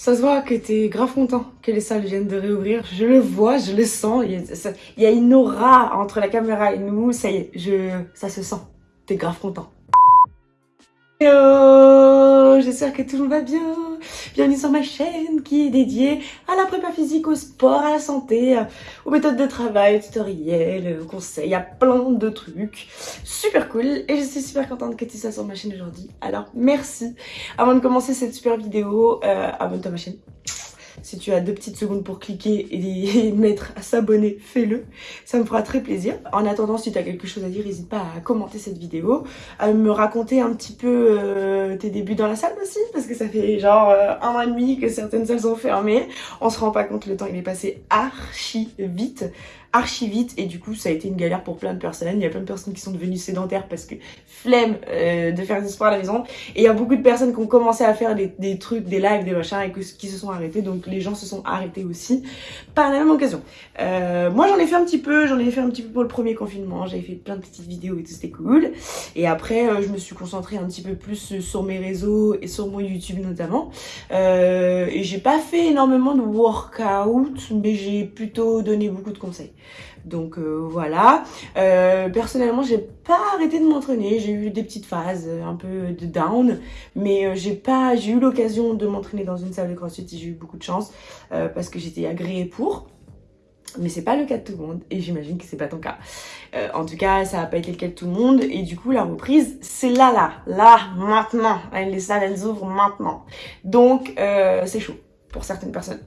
Ça se voit que t'es grave content que les salles viennent de réouvrir. Je le vois, je le sens. Il y a, ça- y a une aura entre la caméra et nous. Ça y est, je, ça se sent. T'es grave content. Hello J'espère que tout le monde va bien. Bienvenue sur ma chaîne qui est dédiée à la prépa physique, au sport, à la santé, aux méthodes de travail, aux tutoriels, aux conseils, à plein de trucs. Super cool et je suis super contente que tu sois sur ma chaîne aujourd'hui. Alors merci. Avant de commencer cette super vidéo, euh, abonne-toi à ma chaîne. Si tu as deux petites secondes pour cliquer et mettre à s'abonner, fais-le. Ça me fera très plaisir. En attendant, si tu as quelque chose à dire, n'hésite pas à commenter cette vidéo, à me raconter un petit peu euh, tes débuts dans la salle aussi, parce que ça fait genre euh, un an et demi que certaines salles sont fermées. On se rend pas compte, le temps il est passé archi vite archi vite et du coup ça a été une galère pour plein de personnes. Il y a plein de personnes qui sont devenues sédentaires parce que flemme euh, de faire du sport à la maison et il y a beaucoup de personnes qui ont commencé à faire des, des trucs, des lives, des machins et qui se sont arrêtés donc les gens se sont arrêtés aussi par la même occasion. Euh, moi j'en ai fait un petit peu, j'en ai fait un petit peu pour le premier confinement, j'avais fait plein de petites vidéos et tout c'était cool et après euh, je me suis concentrée un petit peu plus sur mes réseaux et sur mon YouTube notamment et j'ai pas fait énormément de workout mais j'ai plutôt donné beaucoup de conseils. Donc euh, voilà. Euh, personnellement, j'ai pas arrêté de m'entraîner. J'ai eu des petites phases, euh, un peu de down, mais j'ai pas, eu l'occasion de m'entraîner dans une salle de CrossFit. et J'ai eu beaucoup de chance parce que j'étais agréée pour. Mais c'est pas le cas de tout le monde et j'imagine que c'est pas ton cas. En tout cas, ça a pas été le cas de tout le monde et du coup la reprise c'est là là, là maintenant. Les salles elles ouvrent maintenant. Donc c'est chaud pour certaines personnes.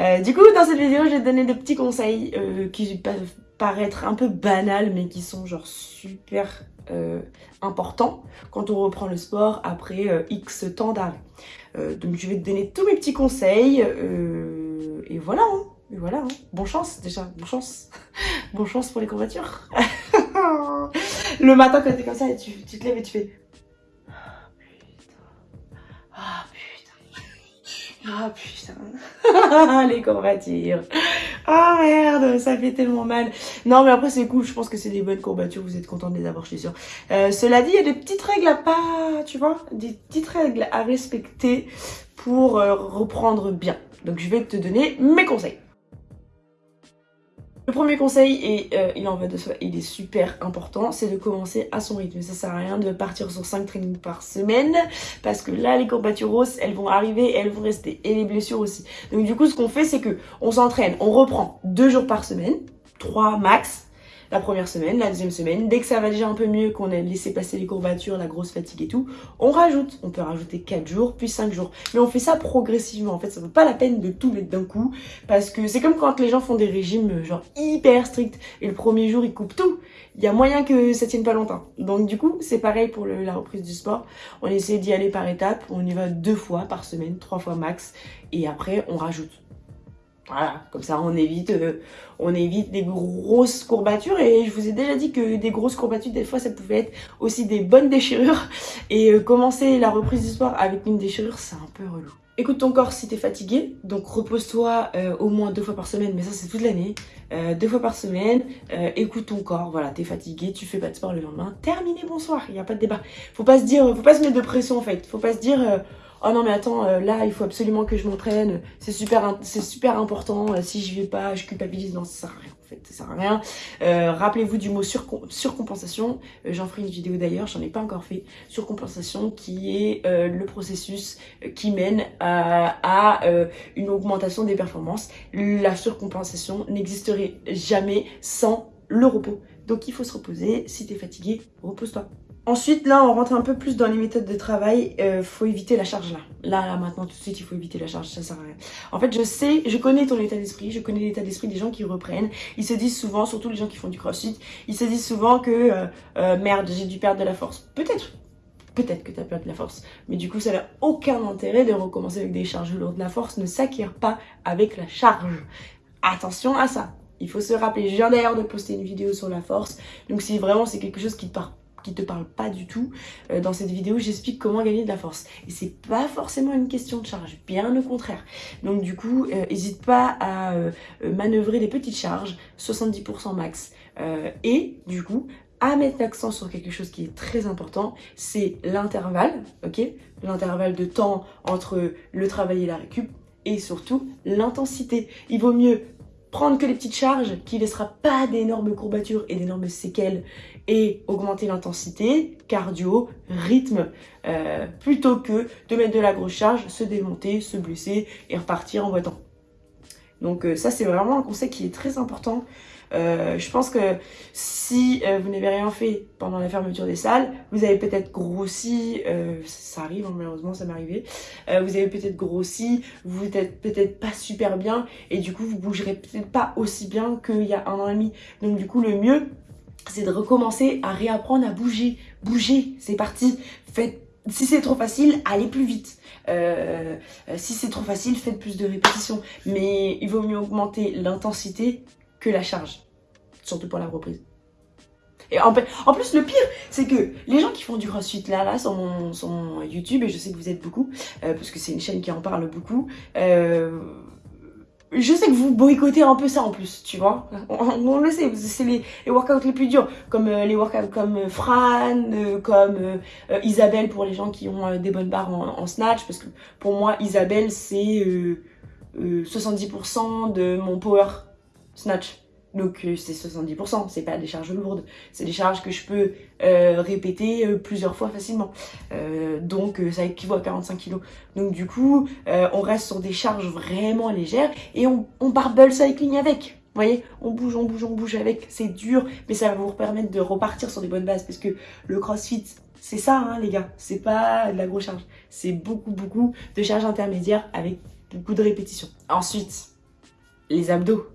Euh, du coup, dans cette vidéo, je vais te donner des petits conseils euh, qui peuvent paraître un peu banals, mais qui sont genre super euh, importants quand on reprend le sport après X temps d'arrêt. Donc, je vais te donner tous mes petits conseils et voilà. Hein, voilà. Hein. Bonne chance déjà, bonne chance, bonne chance pour les courbatures. le matin quand t'es comme ça, tu te lèves et tu fais. Ah putain. Les courbatures. Ah merde, ça fait tellement mal. Non mais après c'est cool, je pense que c'est des bonnes courbatures, vous êtes content de les avoir, je suis sûre. Euh, cela dit, il y a des petites règles à pas, tu vois, des petites règles à respecter pour euh, reprendre bien. Donc je vais te donner mes conseils. Le premier conseil, et euh, il en va de soi, il est super important, c'est de commencer à son rythme. Ça sert à rien de partir sur 5 trainings par semaine, parce que là, les courbatures elles vont arriver elles vont rester. Et les blessures aussi. Donc du coup, ce qu'on fait, c'est que on s'entraîne, on reprend deux jours par semaine, 3 max, la première semaine, la deuxième semaine. Dès que ça va déjà un peu mieux, qu'on a laissé passer les courbatures, la grosse fatigue et tout, on rajoute. On peut rajouter 4 jours, puis 5 jours. Mais on fait ça progressivement. En fait, ça vaut pas la peine de tout mettre d'un coup. Parce que c'est comme quand les gens font des régimes euh, genre hyper stricts. Et le premier jour, ils coupent tout. Il y a moyen que ça tienne pas longtemps. Donc du coup, c'est pareil pour la reprise du sport. On essaie d'y aller par étapes. On y va deux fois par semaine, trois fois max. Et après, on rajoute. Voilà, comme ça on évite, euh, on évite des grosses courbatures et je vous ai déjà dit que des grosses courbatures des fois ça pouvait être aussi des bonnes déchirures et euh, commencer la reprise du sport avec une déchirure c'est un peu relou. Écoute ton corps si t'es fatigué, donc repose-toi euh, au moins deux fois par semaine, mais ça c'est toute l'année, deux fois par semaine, écoute ton corps, voilà t'es fatigué, tu fais pas de sport le lendemain, terminé bonsoir, il y a pas de débat. Faut pas se dire, faut pas se mettre de pression en fait, faut pas se dire oh non mais attends euh, là il faut absolument que je m'entraîne. C'est super important. Euh, si je vais pas je culpabilise non ça sert à rien en fait. Ça sert à rien. Euh, rappelez-vous du mot surcom- surcompensation. J'en ferai une vidéo d'ailleurs. J'en ai pas encore fait. Surcompensation qui est le processus qui mène à, une augmentation des performances. La surcompensation n'existerait jamais sans le repos. Donc il faut se reposer. Si t'es fatigué repose-toi Ensuite, là, on rentre un peu plus dans les méthodes de travail. Euh, faut éviter la charge là. Là, là, maintenant, tout de suite, il faut éviter la charge. Ça sert à rien. En fait, je sais, je connais ton état d'esprit. Je connais l'état d'esprit des gens qui reprennent. Ils se disent souvent, surtout les gens qui font du crossfit, ils se disent souvent que euh, euh, merde, j'ai dû perdre de la force. Peut-être. Peut-être que tu as perdu de la force. Mais du coup, ça n'a aucun intérêt de recommencer avec des charges lourdes. La force ne s'acquiert pas avec la charge. Attention à ça. Il faut se rappeler. Je viens d'ailleurs de poster une vidéo sur la force. Donc si vraiment c'est quelque chose qui te parle qui te parle pas du tout, euh, dans cette vidéo j'explique comment gagner de la force. Et c'est pas forcément une question de charge, bien au contraire. Donc du coup, euh, hésite pas à euh, euh, manœuvrer des petites charges, 70% max. Euh, et du coup, à mettre l'accent sur quelque chose qui est très important, c'est l'intervalle, ok? L'intervalle de temps entre le travail et la récup, et surtout l'intensité. Il vaut mieux prendre que les petites charges qui ne laissera pas d'énormes courbatures et d'énormes séquelles et augmenter l'intensité, cardio, rythme, euh, plutôt que de mettre de la grosse charge, se démonter, se blesser et repartir en boitant. Donc euh, ça c'est vraiment un conseil qui est très important euh, je pense que si euh, vous n'avez rien fait pendant la fermeture des salles, vous avez peut-être grossi, euh, ça arrive hein, malheureusement, ça m'est arrivé, vous avez peut-être grossi, vous êtes peut-être pas super bien et du coup vous bougerez peut-être pas aussi bien qu'il y a un an et demi. Donc du coup le mieux c'est de recommencer à réapprendre à bouger. Bouger, c'est parti. Faites si c'est trop facile, allez plus vite. Si c'est trop facile, faites plus de répétitions. Mais il vaut mieux augmenter l'intensité que la charge. Surtout pour la reprise. Et en, plus, le pire, c'est que les gens qui font du crossfit là, là, sur mon, YouTube, et je sais que vous êtes beaucoup, euh, parce que c'est une chaîne qui en parle beaucoup, euh, je sais que vous boycottez un peu ça en plus, tu vois. On, le sait, c'est les, workouts les plus durs, comme euh, les workouts comme Fran, comme Isabelle pour les gens qui ont des bonnes barres en, snatch, parce que pour moi, Isabelle, c'est 70% de mon power snatch. Donc euh, c'est 70%, c'est pas des charges lourdes, c'est des charges que je peux euh, répéter euh, plusieurs fois facilement. donc ça équivaut à 45 kg. Donc du coup, on reste sur des charges vraiment légères et on, on barbell cycling avec. Vous voyez, on bouge, on bouge, on bouge avec, c'est dur, mais ça va vous permettre de repartir sur des bonnes bases parce que le crossfit, c'est ça hein, les gars, c'est pas de la grosse charge, c'est beaucoup beaucoup de charges intermédiaires avec beaucoup de répétitions. Ensuite, les abdos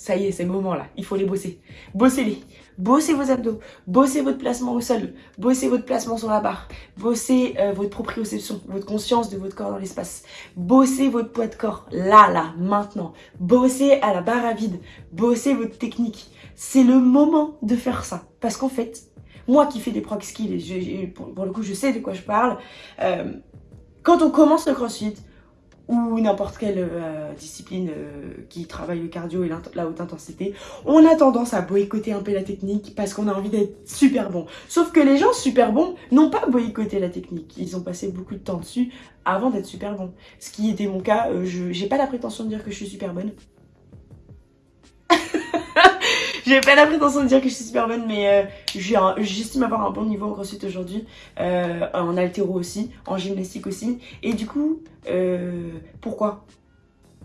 ça y est, c'est le moment là, il faut les bosser. Bossez-les, bossez vos abdos, bossez votre placement au sol, bossez votre placement sur la barre, bossez euh, votre proprioception, votre conscience de votre corps dans l'espace, bossez votre poids de corps, là, là, maintenant, bossez à la barre à vide, bossez votre technique. C'est le moment de faire ça, parce qu'en fait, moi qui fais des proc skills, pour, le coup je sais de quoi je parle, euh, quand on commence le crossfit, ou n'importe quelle euh, discipline euh, qui travaille le cardio et la haute intensité, on a tendance à boycotter un peu la technique parce qu'on a envie d'être super bon. Sauf que les gens super bons n'ont pas boycotté la technique. Ils ont passé beaucoup de temps dessus avant d'être super bons. Ce qui était mon cas, euh, je j'ai pas la prétention de dire que je suis super bonne. J'ai pas la prétention de dire que je suis super bonne, mais euh, j'estime avoir un bon niveau en crossfit aujourd'hui, euh, en altéro aussi, en gymnastique aussi. Et du coup, euh, pourquoi?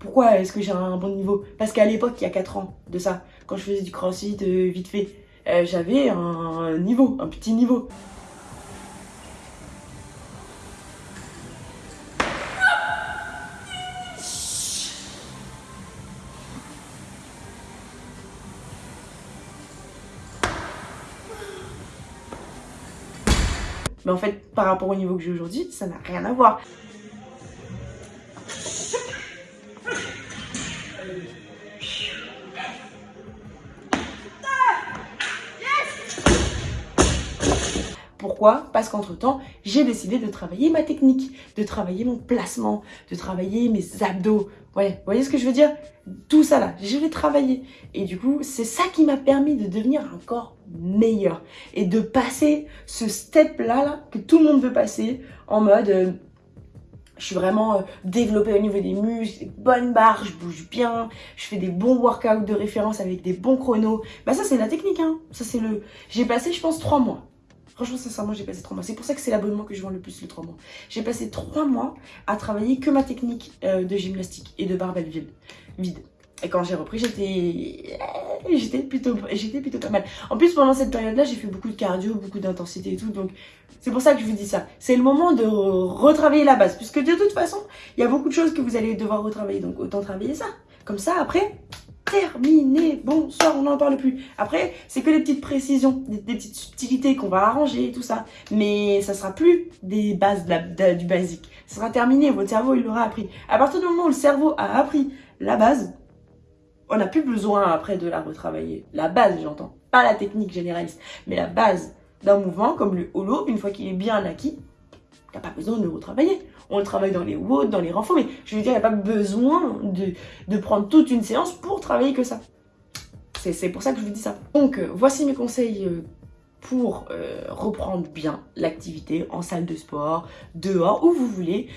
Pourquoi est-ce que j'ai un bon niveau? Parce qu'à l'époque, il y a 4 ans de ça, quand je faisais du crossfit vite fait, j'avais un niveau, un petit niveau. Mais en fait, par rapport au niveau que j'ai aujourd'hui, ça n'a rien à voir. Parce qu'entre temps, j'ai décidé de travailler ma technique, de travailler mon placement, de travailler mes abdos. Vous voyez ce que je veux dire? Tout ça là, je l'ai travaillé. Et du coup, c'est ça qui m'a permis de devenir un corps meilleur. Et de passer ce step là, que tout le monde veut passer en mode... Euh, je suis vraiment euh, développée au niveau des muscles, des bonnes barres, je bouge bien, je fais des bons workouts de référence avec des bons chronos. Bah ça c'est la technique, hein. Ça c'est le... J'ai passé je pense trois mois Franchement, sincèrement, j'ai passé trois mois. C'est pour ça que c'est l'abonnement que je vends le plus, le trois mois. J'ai passé trois mois à travailler que ma technique euh, de gymnastique et de barbell vide. Et quand j'ai repris, j'étais j'étais plutôt, plutôt pas mal. En plus, pendant cette période-là, j'ai fait beaucoup de cardio, beaucoup d'intensité et tout. Donc, c'est pour ça que je vous dis ça. C'est le moment de retravailler la base. Puisque de toute façon, il y a beaucoup de choses que vous allez devoir retravailler. Donc, autant travailler ça. Comme ça, après, terminé. Bonsoir, on n'en parle plus. Après, c'est que des petites précisions, des, petites subtilités qu'on va arranger et tout ça. Mais ça sera plus des bases du basique. Ça sera terminé, votre cerveau, il l'aura appris. À partir du moment où le cerveau a appris la base, on n'a plus besoin après de la retravailler. La base, j'entends. Pas la technique généraliste, mais la base d'un mouvement comme le holo, une fois qu'il est bien acquis, il n'y a pas besoin de le retravailler. On le travaille dans les WOD, dans les renforts, mais je veux dire, il n'y a pas besoin de, prendre toute une séance pour travailler que ça. C'est pour ça que je vous dis ça. Donc, euh, voici mes conseils euh, pour euh, reprendre bien l'activité en salle de sport, dehors, où vous voulez.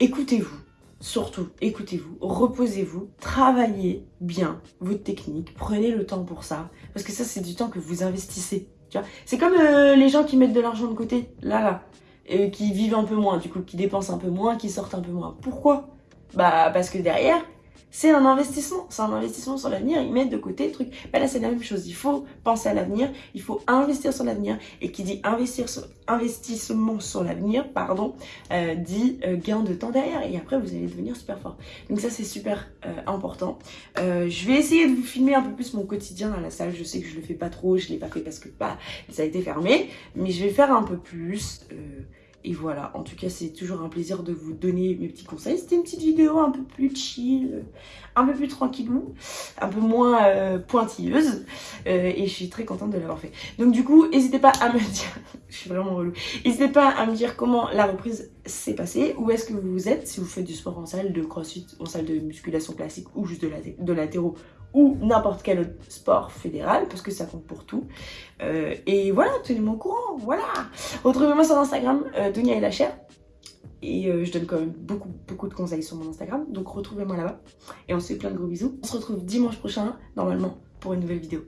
Écoutez-vous, surtout écoutez-vous, reposez-vous, travaillez bien votre technique, prenez le temps pour ça, parce que ça c'est du temps que vous investissez. C'est comme les gens qui mettent de l'argent de côté, là là, et qui vivent un peu moins, du coup, qui dépensent un peu moins, qui sortent un peu moins. Pourquoi? Bah parce que derrière, c'est un investissement, c'est un investissement sur l'avenir, ils mettent de côté le truc. Bah là, c'est la même chose, il faut penser à l'avenir, il faut investir sur l'avenir, et qui dit investir sur, investissement sur l'avenir, pardon, euh, dit euh, gain de temps derrière, et après, vous allez devenir super fort. Donc ça, c'est super euh, important. je vais essayer de vous filmer un peu plus mon quotidien dans la salle, je sais que je le fais pas trop, je l'ai pas fait parce que bah, ça a été fermé, mais je vais faire un peu plus... Et voilà, en tout cas, c'est toujours un plaisir de vous donner mes petits conseils. C'était une petite vidéo un peu plus chill, un peu plus tranquillou, un peu moins euh, pointilleuse. Euh, et je suis très contente de l'avoir fait. Donc du coup, n'hésitez pas à me dire, je suis vraiment relou, n'hésitez pas à me dire comment la reprise s'est passée, où est-ce que vous êtes, si vous faites du sport en salle, de crossfit, en salle de musculation classique ou juste de latéro ou n'importe quel autre sport fédéral, parce que ça compte pour tout. Euh, et voilà, tenez-moi au courant, voilà Retrouvez-moi sur Instagram, euh, et la chair. Et euh, je donne quand même beaucoup, beaucoup de conseils sur mon Instagram, donc retrouvez-moi là-bas. Et on se fait plein de gros bisous. On se retrouve dimanche prochain, normalement, pour une nouvelle vidéo.